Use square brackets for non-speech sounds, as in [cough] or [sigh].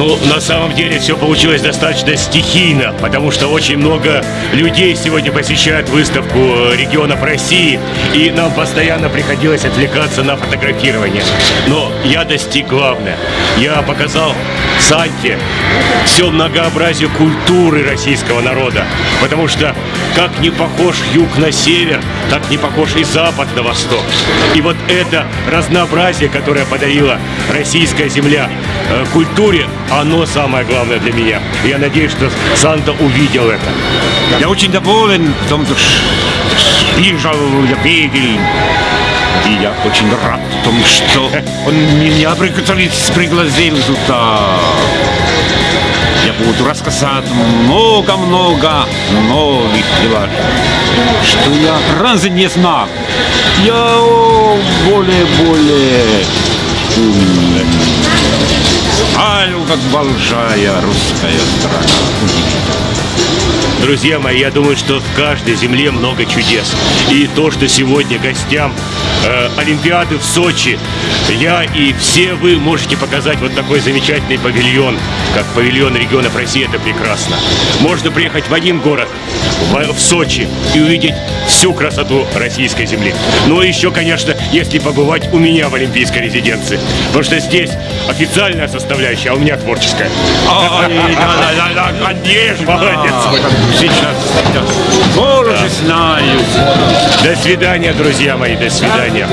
Ну, на самом деле все получилось достаточно стихийно, потому что очень много людей сегодня посещают выставку э, регионов России, и нам постоянно приходилось отвлекаться на фотографирование. Но я достиг главное. Я показал Санте все многообразие культуры российского народа, потому что как не похож юг на север, так не похож и запад на восток. И вот это разнообразие, которое подарила российская земля культуре, оно самое главное для меня. Я надеюсь, что Санта увидел это. Я очень доволен в том, что приезжал я Пегель. И я очень рад в том, что [laughs] он меня пригласил сюда. Я буду рассказать много-много новых дел, что я раньше не знал. Я более-более как большая русская страна. Друзья мои, я думаю, что в каждой земле много чудес. И то, что сегодня гостям э, Олимпиады в Сочи, я и все вы можете показать вот такой замечательный павильон, как павильон регионов России, это прекрасно. Можно приехать в один город, в, в Сочи, и увидеть всю красоту российской земли. Ну и еще, конечно, если побывать у меня в Олимпийской резиденции. Потому что здесь официальная составляющая, а у меня творческая. Да, да, конечно. Молодец. Сейчас, сейчас. Боже, знаю. До свидания, друзья мои, до свидания.